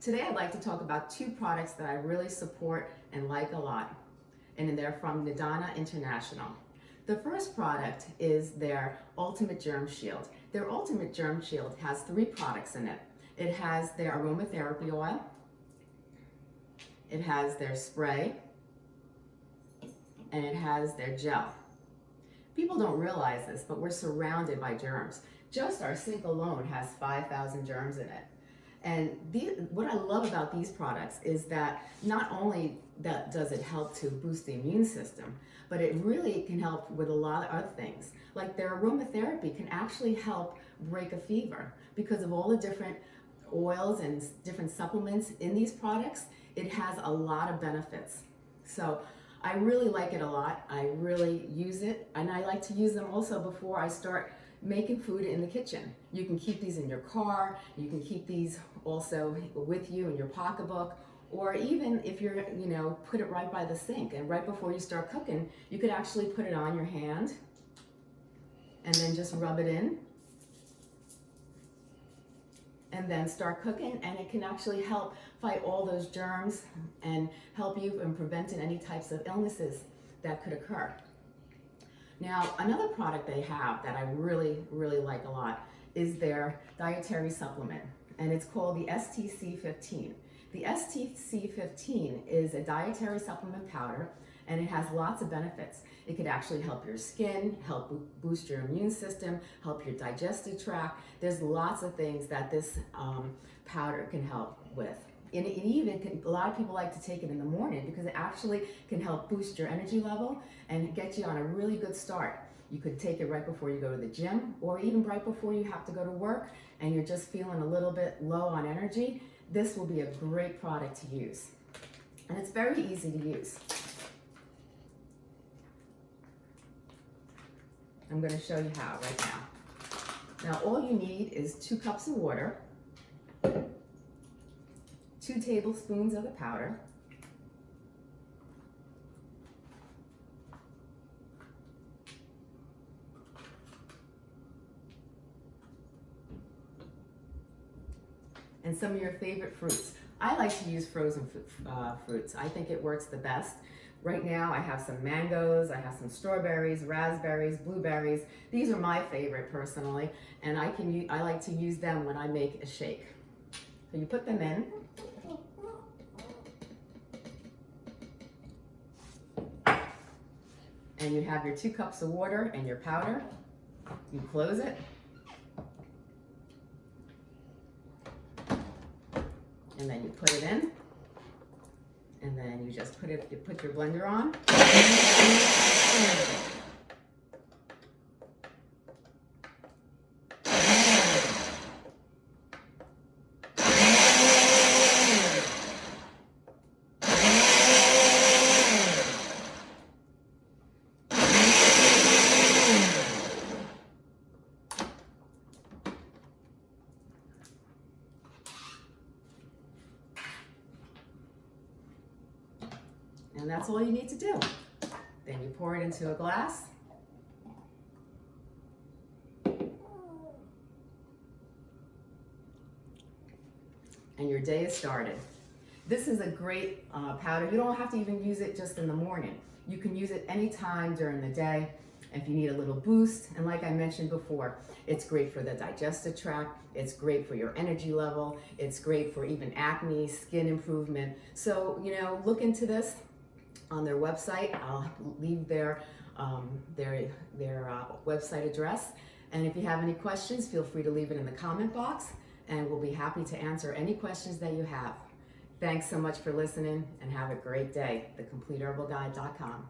Today I'd like to talk about two products that I really support and like a lot, and they're from Nadana International. The first product is their Ultimate Germ Shield. Their Ultimate Germ Shield has three products in it. It has their aromatherapy oil, it has their spray, and it has their gel. People don't realize this, but we're surrounded by germs. Just our sink alone has 5,000 germs in it. And what I love about these products is that not only that does it help to boost the immune system, but it really can help with a lot of other things. Like their aromatherapy can actually help break a fever because of all the different oils and different supplements in these products. It has a lot of benefits. So I really like it a lot. I really use it and I like to use them also before I start making food in the kitchen. You can keep these in your car, you can keep these also with you in your pocketbook, or even if you're, you know, put it right by the sink and right before you start cooking, you could actually put it on your hand and then just rub it in and then start cooking and it can actually help fight all those germs and help you in preventing any types of illnesses that could occur. Now, another product they have that I really, really like a lot is their dietary supplement, and it's called the STC15. The STC15 is a dietary supplement powder, and it has lots of benefits. It could actually help your skin, help boost your immune system, help your digestive tract. There's lots of things that this um, powder can help with. And it even can, a lot of people like to take it in the morning because it actually can help boost your energy level and get you on a really good start. You could take it right before you go to the gym or even right before you have to go to work and you're just feeling a little bit low on energy. This will be a great product to use. And it's very easy to use. I'm gonna show you how right now. Now all you need is two cups of water, two tablespoons of the powder, and some of your favorite fruits. I like to use frozen uh, fruits. I think it works the best. Right now I have some mangoes, I have some strawberries, raspberries, blueberries. These are my favorite personally, and I can I like to use them when I make a shake. So you put them in. And you have your two cups of water and your powder. You close it. And then you put it in. And then you just put it, you put your blender on. And that's all you need to do. Then you pour it into a glass. And your day is started. This is a great uh, powder. You don't have to even use it just in the morning. You can use it anytime during the day if you need a little boost. And like I mentioned before, it's great for the digestive tract. It's great for your energy level. It's great for even acne, skin improvement. So, you know, look into this on their website. I'll leave their, um, their, their uh, website address. And if you have any questions, feel free to leave it in the comment box and we'll be happy to answer any questions that you have. Thanks so much for listening and have a great day. TheCompleteHerbalGuide.com.